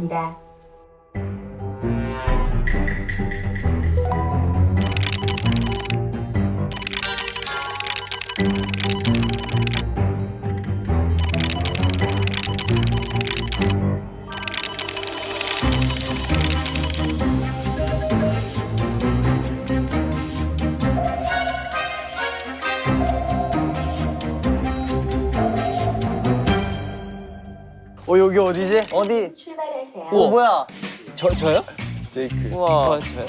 시작합니다. 어 어디지? 어디? 출발하세요. 어 뭐야? 저, 저요? 제이크. 저, 저요?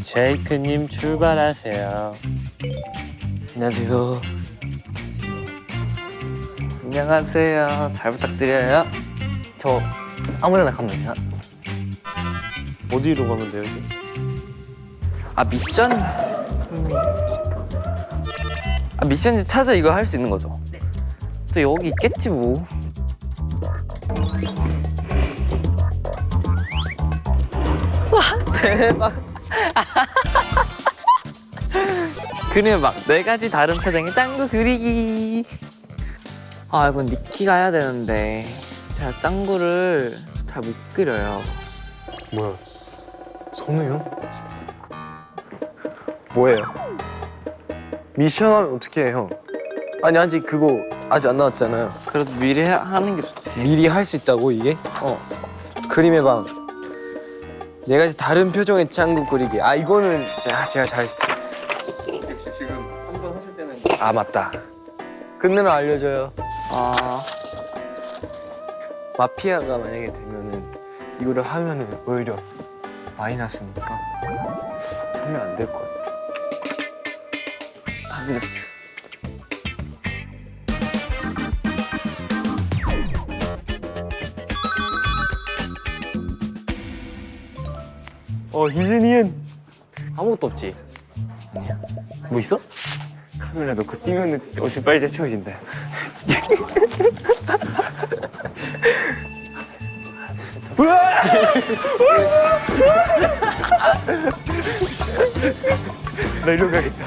제이크님 출발하세요. 안녕하세요. 안녕하세요. 잘 부탁드려요. 저 아무데나 가면 되나? 어디로 가면 돼요, 여기? 아, 미션? 아, 미션 찾아 이거 할 수 있는 거죠? 또 여기 있겠지, 뭐. 대박. 그래 막네 가지 다른 표정의 짱구 그리기. 아 이건 니키가 해야 되는데 제가 짱구를 잘 못 그려요. 뭐야? 선우 형? 뭐예요? 미션 하면 어떻게 해, 형? 아니 아직 그거 아직 안 나왔잖아요. 그래도 미리 해- 하는 게 좋지. 미리 할 수 있다고 이게? 어. 그림의 방. 네 가지 다른 표정의 짱구 그리기. 아 이거는 제가 제가 잘했지. 아 맞다. 끝내면 알려줘요. 아 마피아가 만약에 되면은 이거를 하면은 오히려 마이너스니까 하면 안 될 것 같아. 알겠어. 어 희준이는 아무것도 없지. 뭐 있어? 카메라 놓고 뛰면은 엄청 빨리 채워진다. 우와! 나 이리로 가겠다.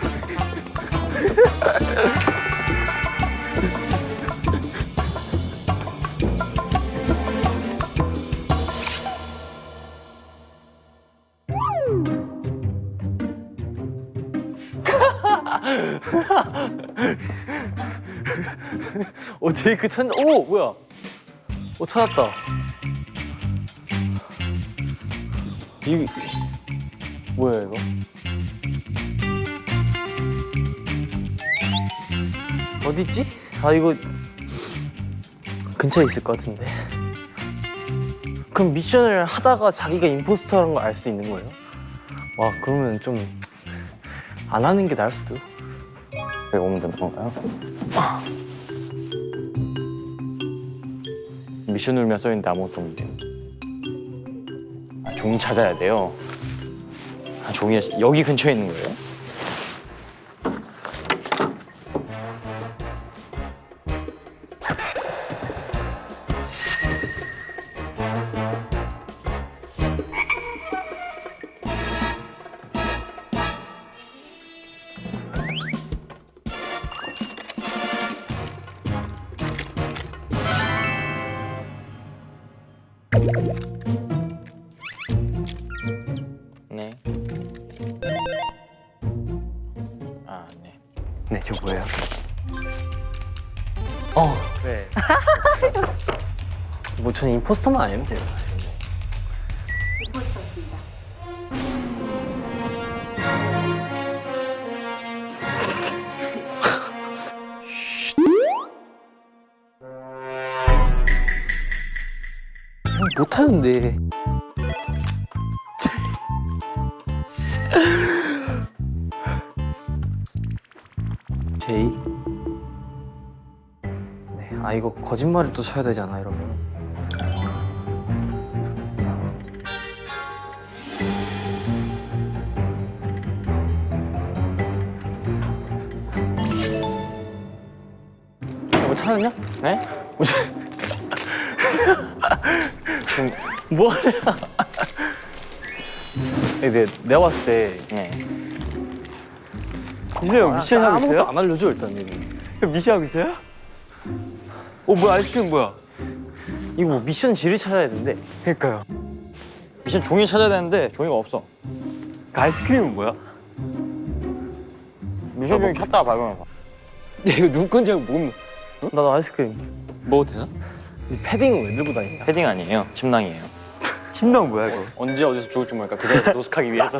오 제이크 천. 오 뭐야? 오 찾았다. 이 뭐야 이거? 어디 있지? 아 이거 근처에 있을 것 같은데. 그럼 미션을 하다가 자기가 임포스터라는 걸 알 수도 있는 거예요? 와 그러면 좀 안 하는 게 나을 수도. 오면 되는 건가요? 미션 울면 써있는데 아무것도 없는데 아, 종이 찾아야 돼요 아, 종이 여기 근처에 있는 거예요? 뭐 저는 임포스터만 아니면 돼요. 임포스터입니다. 형 못하는데. 제이. 네, 아 이거 거짓말을 또 쳐야 되잖아 이러면. 뭐 찾았냐? 네? 뭐 찾- 지금 뭐 하냐? 이제 내가 봤을 때 네. 이제 형 미션 하고 아무것도? 안 알려줘 일단 얘는. 미션 하고 있어요? 어 뭐야 아이스크림 뭐야? 이거 뭐 미션 지를 찾아야 되는데 그러니까요. 미션 종이 찾아야 되는데 종이가 없어. 그 아이스크림은 뭐야? 미션 종이 찾다가 발견해봐. 야 이거 누구 건지 모르면 나도 아이스크림 먹어도 되나? 이 패딩은 왜 들고 다니냐? 패딩 아니에요. 침낭이에요. 침낭 뭐야 이거? 언제 어디서 죽을지 모르니까 그 자리에서 노숙하기 위해서.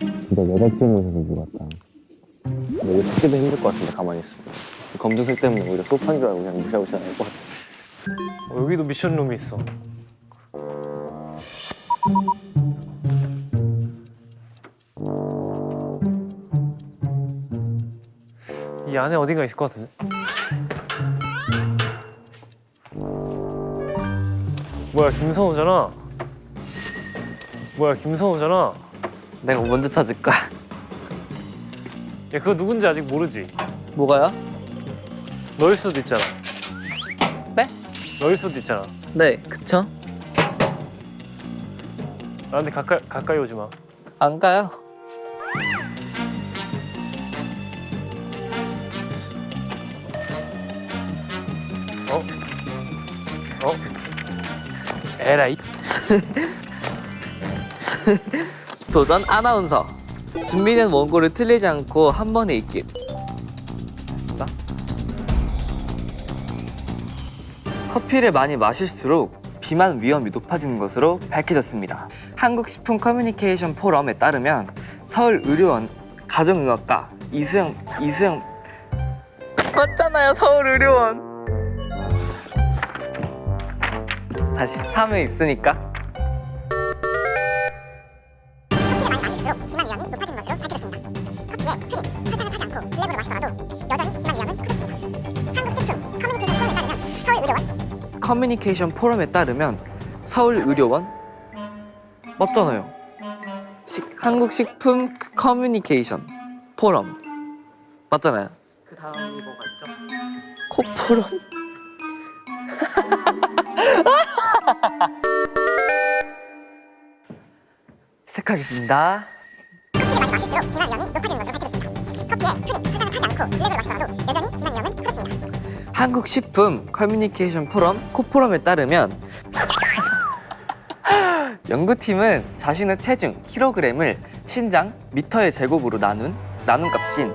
진짜 여자친구에서 누구 같다. 이거 찾기도 힘들 것 같은데 가만히 있으면. 검정색 때문에 오히려 소파인 줄 알고 그냥 무시하고 지나갈 것 같아. 어, 여기도 미션룸이 있어. 이 안에 어딘가 있을 것 같은데. 뭐야 김선호잖아. 뭐야 김선호잖아. 내가 먼저 찾을 거야. 야 그거 누군지 아직 모르지. 뭐가요? 너일 수도 있잖아. 네? 너일 수도 있잖아. 네, 그쵸? 나한테 가까이 가까이 오지 마. 안 가요. 어? 어? 에라이. 도전 아나운서. 준비된 원고를 틀리지 않고 한 번에 읽기. 나? 커피를 많이 마실수록 비만 위험이 높아지는 것으로 밝혀졌습니다. 한국식품 커뮤니케이션 포럼에 따르면 서울의료원 가정의학과 이수영 이수영 맞잖아요 서울의료원. 다시 3회 있으니까 커뮤니케이션 포럼에 따르면 서울의료원 맞잖아요. 식, 한국식품 커뮤니케이션 포럼 맞잖아요. 그 다음이 뭐가 있죠? 코포럼. 시작하겠습니다. 한국식품 커뮤니케이션 포럼 코포럼에 따르면 연구팀은 자신의 체중 킬로그램을 신장 미터의 제곱으로 나눈 나눈 값인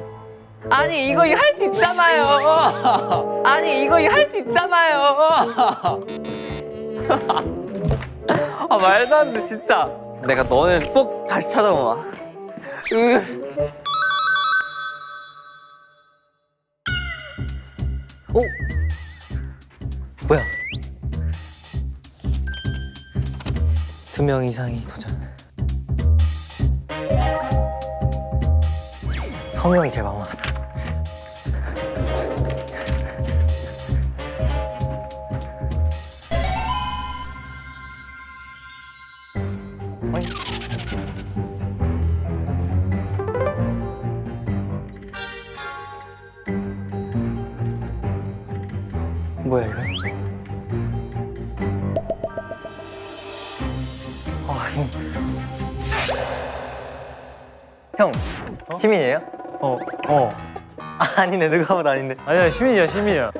아니 이거 할 수 있잖아요. 아니 이거 할 수 있잖아요. 아 말도 안 돼 진짜. 내가 너는 꼭 다시 찾아봐. 으. 어? 뭐야? 두 명 이상이 도전. 성형이 제일 막막하다. 형 시민이에요? 어, 어. 아, 아니네 누가 봐도 아닌데. 아니야 시민이야 시민이야.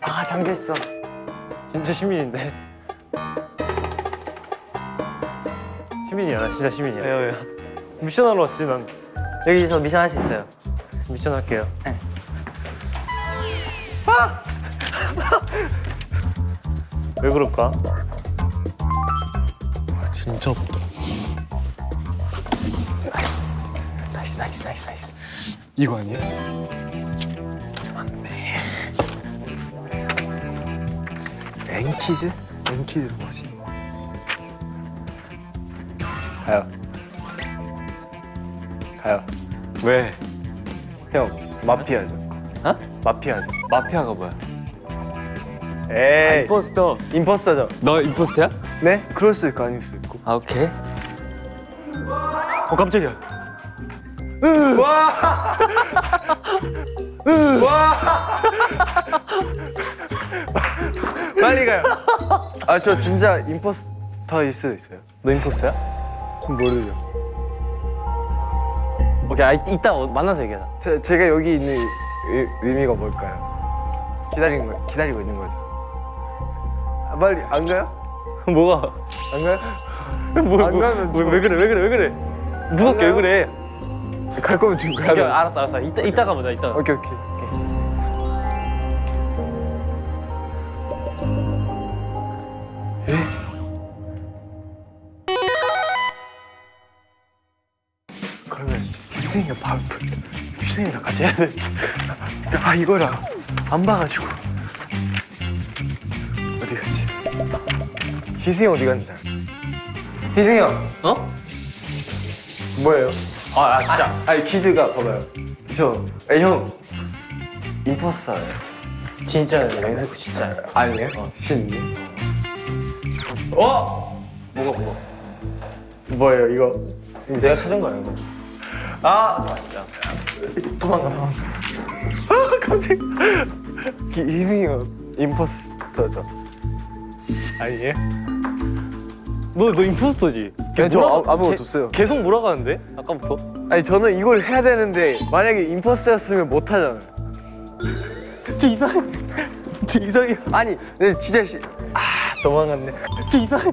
아 잠겨 있어. 진짜 시민인데. 시민이야 나 진짜 시민이야. 왜요 왜요? 미션 하러 왔지 난. 여기서 미션 할 수 있어요. 미션 할게요. 네. 왜 그럴까? 진짜 없다. 이거 아니야? 맞네. 앵키즈? 앵키즈 뭐지? 가요. 가요. 왜? 형 마피아죠. 어? 마피아죠. 마피아가 뭐야? 에이. 임포스터. 임포스터죠. 너 임포스터야? 네? 그럴 수 있고 아닐 수 있고. 아 오케이. 어 깜짝이야. 와. 와. 빨리 가요. 아 저 진짜 임포스터일 수도 있어요. 너 임포스터야? 모르죠. 오케이 아, 이- 이따 어- 만나서 얘기하자 제, 제가 여기 있는 의, 의미가 뭘까요? 기다리는 거 기다리고 있는 거죠. 아, 빨리 안 가요? 뭐가? 안 가요? 뭐, 안 가면 왜, 저- 왜 그래 왜 그래 왜 그래 무섭게 왜? 그래 갈 거면 지금 가야 오케이 돼. 알았어 알았어 이따 이따가 보자 이따 오케이 오케이. 그러면 희승이가 바로 희승이랑 같이 해야 돼. 아 이거라 안 봐가지고 어디 갔지? 희승이 어디 갔는지? 희승이 형 어? 뭐예요? 아, 아 진짜 아니 퀴즈가 봐봐요. 저, 아니, 형 임포스터예요 진짜 맹세코 진짜 아니에요? 어, 신이. 어? 뭐가 뭐가? 뭐예요 이거? 내가 찾은 거야 이거 아 진짜 도망가 도망가. 아 깜짝. 형 임포스터죠? 아니에요? 너, 너 임포스터지? 아니, 저 아무- 계- 없어요. 계속 몰아가는데? 아까부터? 아니 저는 이걸 해야 되는데 만약에 임포스터였으면 못 하잖아요. 저 이상 저 이상해 아니, 네 진짜 시... 아 도망갔네. 저 이상해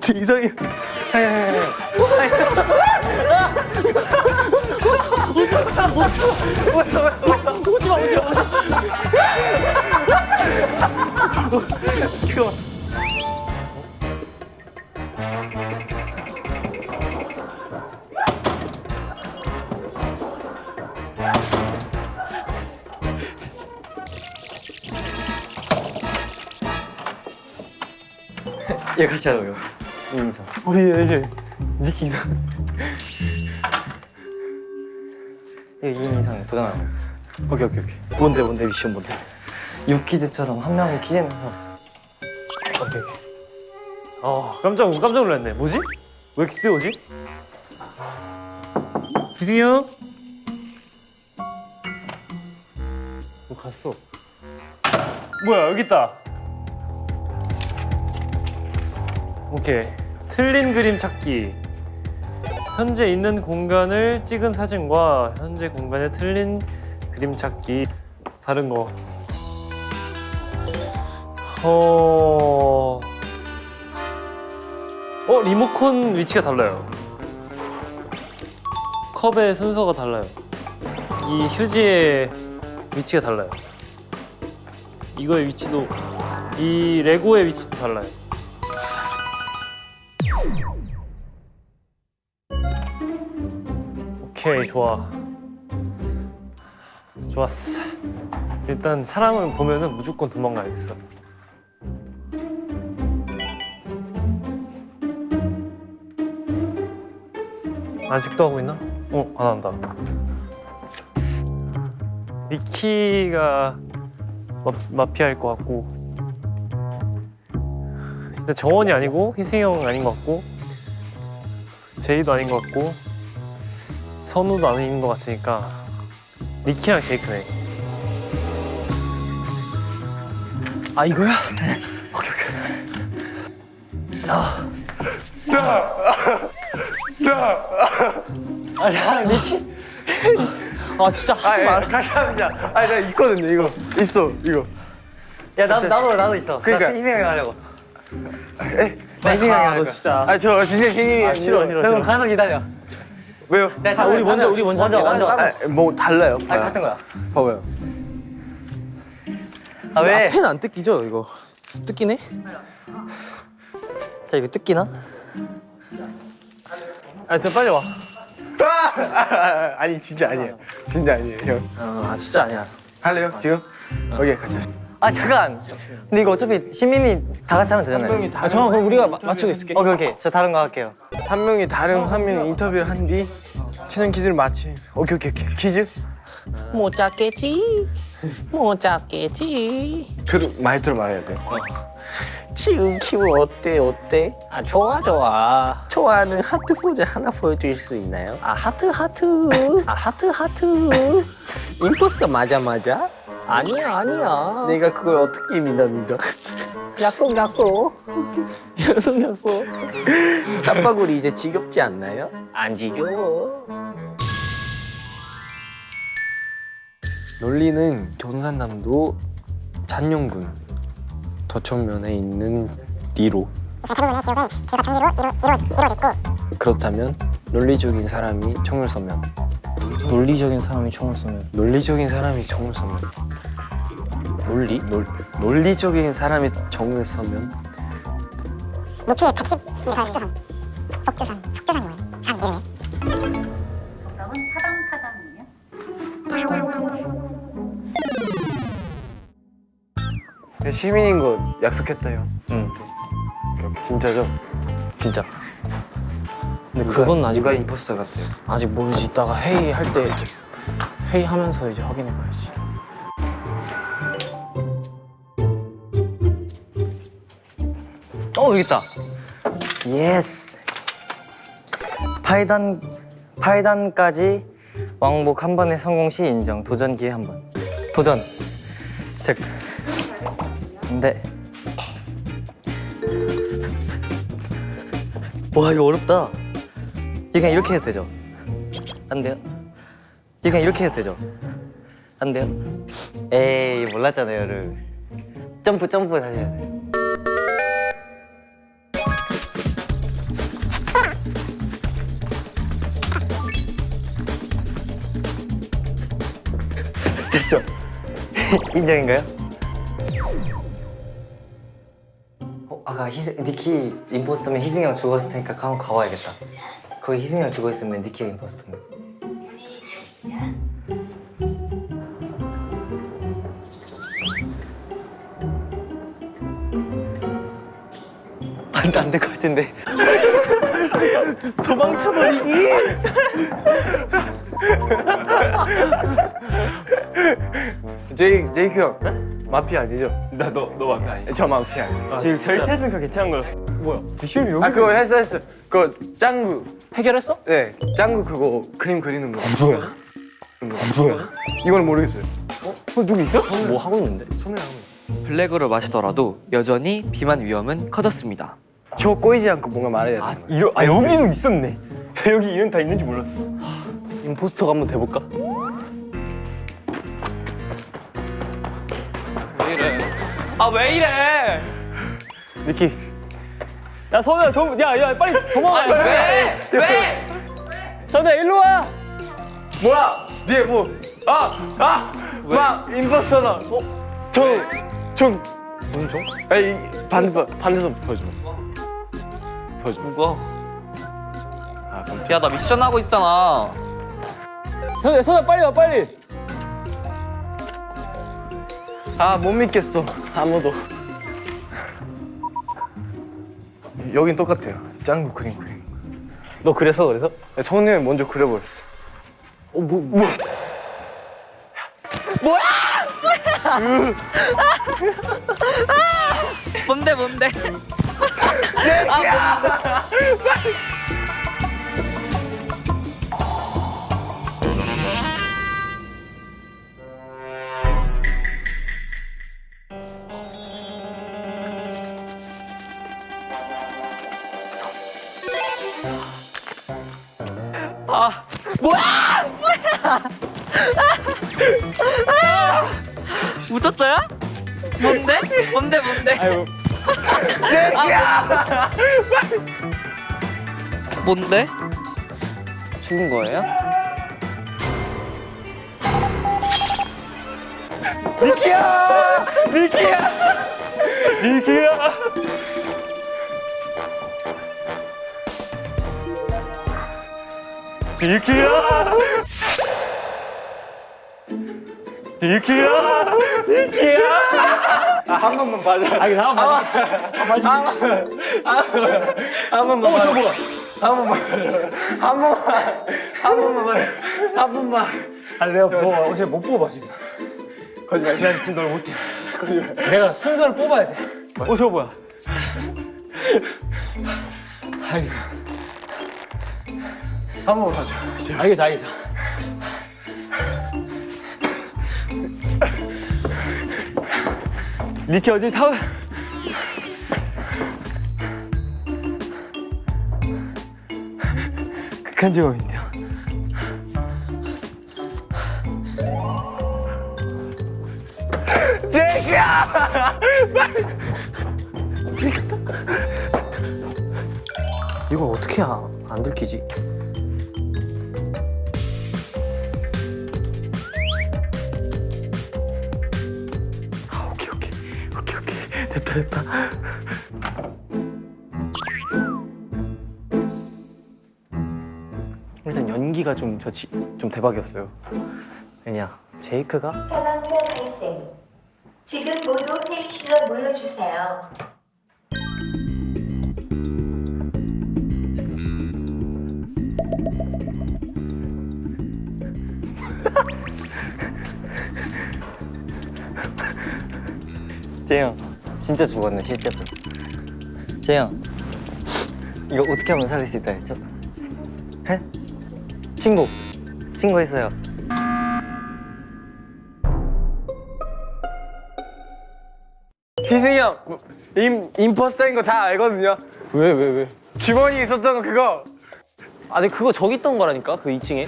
저 이상해 얘 같이 하자고요. 우리 이제 니키 이상 이거 2인 이상 도전하고. 오케이 오케이 오케이 뭔데 뭔데 미션 뭔데 유퀴즈처럼 한 명이 퀴즈는 형. 오케이 오케이 어 깜짝 깜짝 놀랐네. 뭐지? 왜 이렇게 세우지? 기승이 형? 어 갔어. 뭐야 여기 있다. 오케이 틀린 그림 찾기. 현재 있는 공간을 찍은 사진과 현재 공간에 틀린 그림 찾기. 다른 거. 어. 어 리모컨 위치가 달라요. 컵의 순서가 달라요. 이 휴지의 위치가 달라요. 이거의 위치도 이 레고의 위치도 달라요. 오케이 좋아. 좋았어. 일단 사람을 보면은 무조건 도망가야겠어. 아직도 하고 있나? 어, 안 한다. 미키가 마, 마피아일 것 같고 일단 정원이 아니고 희승이 형 아닌 것 같고 제이도 아닌 것 같고 선우도 아닌 것 같으니까 미키랑 제이크네. 아 이거야? 오케이 오케이 아야 미키 아 진짜 하지 마라 같이 하자. 아니 나 있거든요 이거. 있어 이거. 야 나도 나도 나도 있어. 그러니까. 나 희승이 형 하려고. 에? 나할너 거야. 진짜 아니 저 진짜 신이 아 싫어 싫어 나 그럼 싫어 가서 기다려. 왜요? 야, 아, 우리 먼저 우리 먼저 먼저. 먼저. 아, 뭐 달라요. 아 봐요. 같은 거야. 봐봐요. 아 왜? 펜안 뜯기죠 이거 뜯기네? 자 이거 뜯기나? 아저 빨리 와 아니 진짜 아니에요. 진짜 아니에요 형. 아 진짜 아니야 할래요 지금? 오케이 같이 하자. 아 잠깐. 근데 이거 어차피 시민이 다 같이 하면 되잖아요. 한 명이 다. 아 잠깐 그럼 우리가 마, 맞추고 있을게 오케이 오케이. 저 다른 거 할게요. 한 명이 다른 한명 인터뷰를 한 뒤 최종 퀴즈를 맞히. 오케이 오케이 오케이. 퀴즈? 못 잡겠지 못 잡겠지 그 말투로 말해야 돼. 지금 키우 어때 어때 아 좋아 좋아 좋아하는 하트 포즈 하나 보여줄 수 있나요 아 하트 하트 아 하트 하트 imposter 맞아 맞아 아니야 아니야. 내가 그걸 어떻게 믿어 믿어? 약속 약속. 약속 약속. 짬바구리 이제 지겹지 않나요? 안 지겨워 논리는 경산남도 잔용군 도청면에 있는 리로. 그렇다면 논리적인 사람이 총을 쏘면 논리적인 사람이 총을 쏘면 논리적인 사람이 총을 쏘면? 논리? 논, 논리적인 사람이 총을 쏘면? 높이 110m 속주산 속주산 속주산이 뭐예요? 산 이름이 정답은 타당타당이에요. 시민인 거 약속했다요 응. 진짜죠? 진짜 근데 누가- 그건 아직 누가 imposter 같아요 아직 모르지 이따가 회의할 때 회의하면서 이제 확인해 봐야지 어 여기 있다. yes. 파이단 파이단까지 왕복 한 번에 성공 시 인정. 도전 기회 한 번. 도전. 시작. 근데 와 이거 어렵다. 그냥 이렇게 해도 되죠? 안 돼요? 그냥 이렇게 해도 되죠? 안 돼요? 에이 몰랐잖아요, 를. 점프 점프 다시 해야 돼. 됐죠? 인정인가요? 어, 아까 희승, 니키 임포스터면 희승이 형 죽었을 테니까 한번 가봐야겠다. 거기 희승이 형 죽어있으면 니키가 임포스터면. 안, 안될 것 같은데. 도망쳐버리기! 제이, 제이크 형 마피아 아니죠? 나 너 너 마피아 아니죠? 저 마피아 아니에요 지금 저희 셋은 그 괜찮은 거 뭐야? 미션이 여기 아 그거 했어 했어 그거 짱구 해결했어? 네 짱구 그거 그림 그리는 거 뭐야? 뭐야? 이건 모르겠어요 어? 어 누구 있어? 뭐 하고 있는데? 손에 하고 블랙으로 마시더라도 여전히 비만 위험은 커졌습니다. 혀 꼬이지 않고 뭔가 말해야 돼 이러, 아 여기는 있었네 여기 이런 다 있는지 몰랐어 임포스터가 한번 돼볼까? 아 왜 이래? 니키 야 선우야 도, 야, 야 빨리 도망가 왜? 왜? 선우야 일로 와 뭐야? 뒤에 뭐? 아! 아! 막 임포스터다 어? 정! 정! 무슨 정? 아니 반대손 반대손 보여줘 보여줘 누가? 아 그럼 야나 미션 하고 있잖아. 선우야 선우야 빨리 와 빨리 아 못 믿겠어. 아무도. 여긴 똑같아요. 짱구 그림 그림. 너 그래서 그래서? 성우 형이 먼저 그려버렸어. 어 뭐 뭐? 뭔데 뭔데? 묻혔어요? 뭔데? 뭔데 뭔데? 아유 뭔데? 죽은 거예요? 니키야 니키야 니키야 니키야 한 번만 봐줘. 아니 나만. 봐한 번만 어 저거 한 번만. 한 번만. 한 번만 한 번만. 아니 내가 너 어제 못 뽑아 지금. 거짓말. 내가 지금 널 못해 내가 순서를 뽑아야 돼어 저거 뭐야? 알겠어 한번 하자. 알겠어, 알겠어. 니키 어지 타운. 극한 직업인데요. 제이크야! 들켰다? 이걸 어떻게 안 들키지? 됐다 됐다. 일단 연기가 좀 저 좀 대박이었어요. 왜냐 제이크가 사망자 발생. 지금 모두 회의실로 모여주세요. 재영 진짜 죽었네 실제로 재영 이거 어떻게 하면 살릴 수 있다 했죠? 해? 신고 신고했어요 희승이 형 임, 임포스터인 거 다 알거든요 왜 왜 왜? 주머니 있었던 거 그거 아니 그거 저기 있던 거라니까 그 2층에.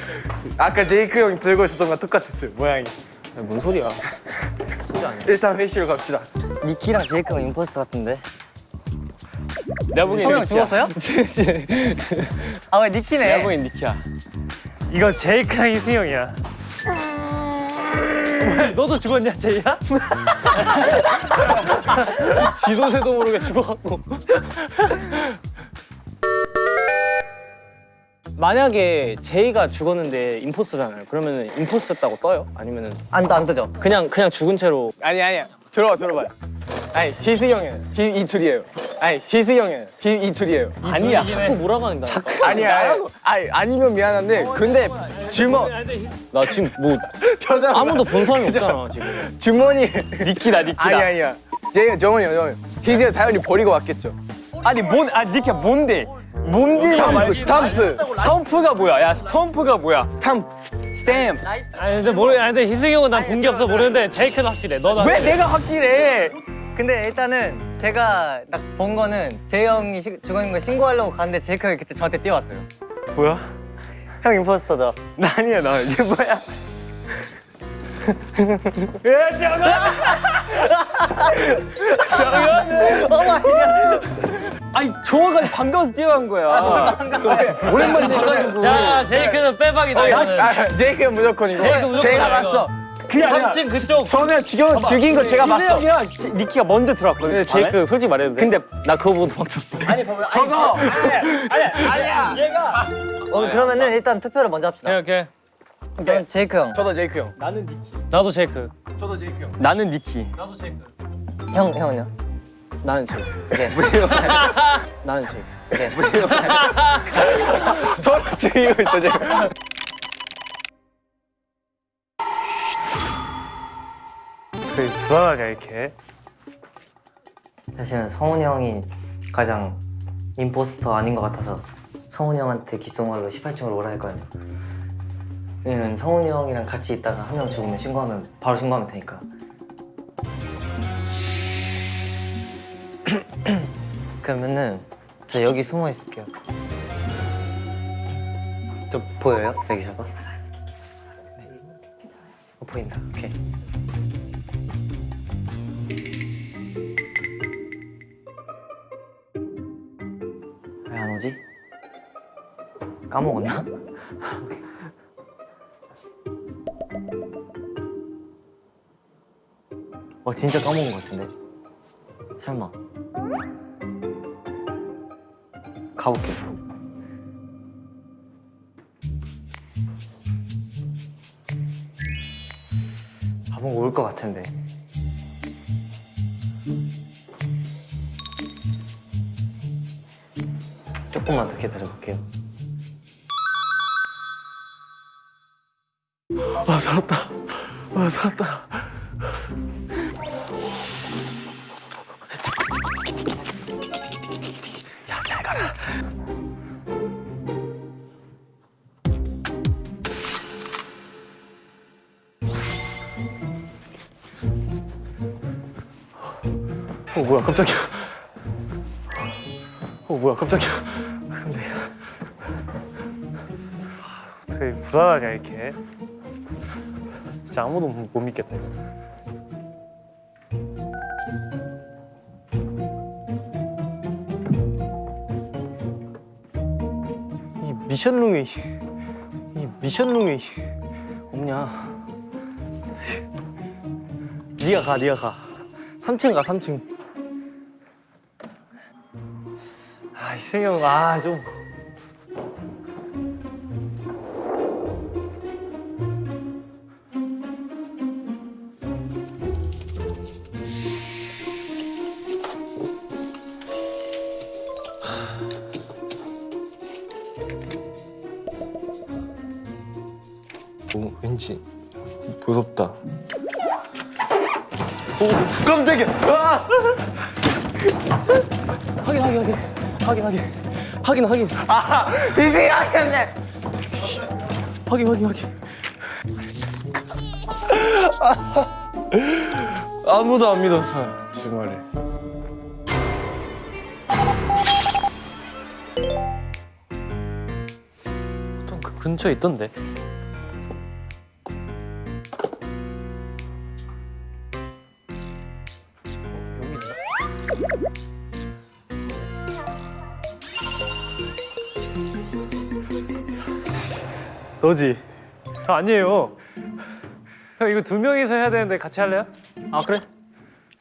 아까 제이크 형 들고 있었던 거 똑같았어요 모양이 아니, 뭔 소리야? 진짜 아니야. 일단 회의실로 갑시다 니키랑 제이크가 임포스터 같은데 내가 보기엔 성형 니키야. 죽었어요? 아왜 니키네 내가 보기엔 니키야. 이거 제이크랑 희승형이야. 왜 너도 죽었냐 제이야? 지도새도 모르게 죽어갖고. 만약에 제이가 죽었는데 임포스터잖아요. 그러면 임포스터였다고 떠요? 아니면 은 안, 안 뜨죠? 그냥 그냥 죽은 채로 아니 아니야 들어봐 들어봐요 아니 희승이 형은 희, 이 둘이에요. 아니 희승이 형은 희, 이 둘이에요. 아니야. 자꾸 몰아가는 거야. 아니야. 아니, 아니면 미안한데 근데 주머 나 지금 뭐 표정 아무도 본 사람이 없잖아 지금. 주머니. 니키다 니키다. 아니 아니야. 제이가 정원이요. 정원 희승이 형 당연히 버리고 왔겠죠. 아니 뭔, 아 니키야 뭔데? 뭔데? 스탬프 스탬프 스탬프가 뭐야? 야 스탬프가 뭐야? 스탬프 스탬. 아니 근데 모르 아니 근데 희승형은 난 본 게 없어 모르는데 제이크는 확실해. 너는 왜 내가 확실해? 근데 일단은 제가 딱 본 거는 재형이 죽은 거 신고하려고 갔는데 제이크가 그때 저한테 뛰어왔어요 뭐야? 형 imposter죠? 나 아니야 나 이게 뭐야 아니 조화가 반가워서 뛰어간 거야. 오랜만에 봐가지고. 자 제이크는 빼박이다 이거는. 아, 제이크 형 무조건이고 제이크 무조건 제가 아니야, 봤어 그 3층 그쪽. 저는 죽여, 죽인 거 제가 봤어 희승이랑 니키가 먼저 들어왔거든. 근데 제이크 솔직히 말해도 돼? 근데 나 그거 보고 도망쳤어. 저거 어 그러면은 일단 투표를 먼저 합시다 오케이 오케이. 저는 제이크 형 저도 제이크 형 나도 제이크. 나는 니키. 나도 제이크. 형, 형은요? 나는 제이크. 네. 나는 제이크. 네. 서로 죽이고 있어 지금 그 불안하냐 이렇게. 사실은 성훈이 형이 가장 임포스터 아닌 것 같아서 성훈이 형한테 귓속말로 18층으로 오라 했거든요 왜냐면 성훈이 형이랑 같이 있다가 한 명 죽으면 신고하면 바로 신고하면 되니까 그러면은 저 여기 숨어 있을게요 저 보여요? 여기서가? 네. 어, 보인다 오케이 왜 안 오지? 까먹었나? 어 진짜 까먹은 것 같은데 설마 가볼게 아 뭔가 올것 같은데 조금만 더 기다려볼게요 아 살았다. 아 살았다. 어 뭐야 깜짝이야. 어 뭐야 깜짝이야. 깜짝이야. 그 불안하냐 이렇게. 진짜 아무도 못 믿겠다. 이 미션룸이 이 미션룸이 없냐? 네가 가, 네가 가. 3층 가, 3층. 승이 형, 아 좀. 오, 왠지 무섭다. 오, 깜짝이야. 아! 확인, 확인, 확인. 확인, 확인. 확인, 확인. 아, 이제 확인해. 확인, 확인, 확인. 아무도 안 믿었어, 제 말을. 보통 그 근처에 있던데. 너지? 저 아니에요. 형 이거 두 명이서 해야 되는데 같이 할래요? 아, 그래?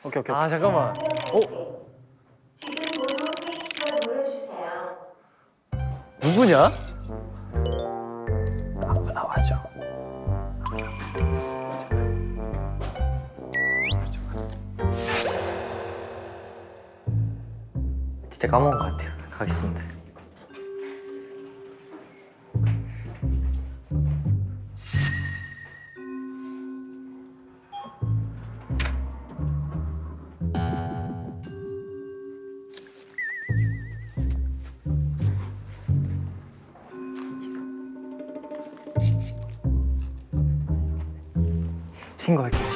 오케이, 오케이. 아 잠깐만. 모여주세요. 누구냐? 나와줘. 진짜 까먹은 것 같아요. 가겠습니다.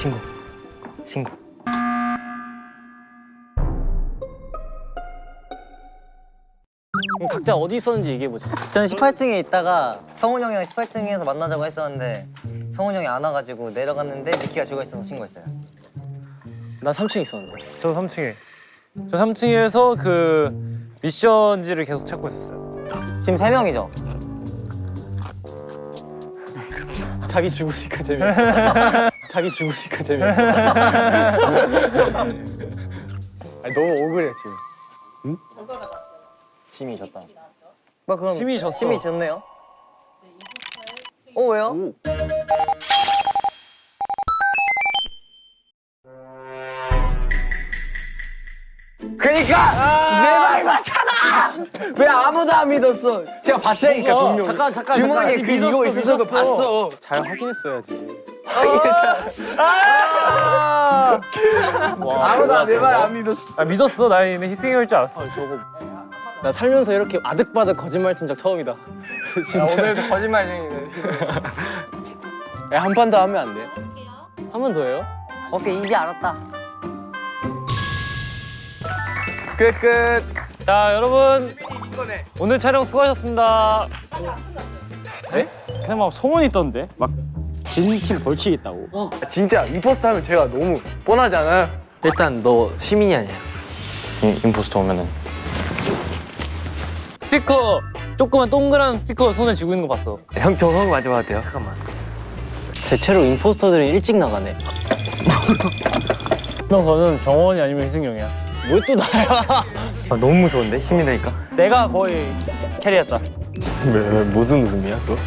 신고. 신고. 각자 어디 있었는지 얘기해보자. 저는 18층에 있다가 성훈 형이랑 18층에서 만나자고 했었는데 성훈 형이 안 와가지고 내려갔는데 미키가 죽어 있어서 신고했어요. 나 3층에 있었는데. 저 3층에. 저 3층에서 그 미션지를 계속 찾고 있었어요. 지금 세 명이죠? 자기 죽으니까 재미없어. 자기 죽으니까 재미없어. 아니, 너무 억울해 지금. 심이 졌다. 뭐 그럼 심이 졌어. 심이 졌네요. 어 왜요? 그러니까 내말 맞잖아. 왜 아무도 안 믿었어? 제가 봤다니까 분명. 잠깐 잠깐 주머니에 잠깐. 그 이거 있어도 봤어. 잘 확인했어야지. 아무도 내말 안 믿었어. 아 믿었어. 나 얘네 희승이 할줄 알았어. 저거. 나 살면서 이렇게 아득바득 거짓말 친 적 처음이다. 진짜. 오늘도 거짓말쟁이네. 한판 더 하면 안 돼? 한번 더 해요? 오케이 이제 알았다. 끝 끝. 자 여러분 오늘 촬영 수고하셨습니다. 그냥 막 소문이 있던데 막 진 팀 벌칙 있다고 진짜 임포스터 하면 제가 너무 뻔하잖아요. 일단 너 시민이 아니야. 임, 임포스터 오면은. 스티커 조그만 동그란 스티커 손에 쥐고 있는 거 봤어. 형 저거 한거 만져봐도 돼요? 잠깐만. 대체로 임포스터들이 일찍 나가네. 형 저는 정원이 아니면 희승이 형이야. 왜 또 나야? 아, 너무 무서운데 시민이니까. 내가 거의 캐리했다 왜, 왜 무슨 웃음이야 그거?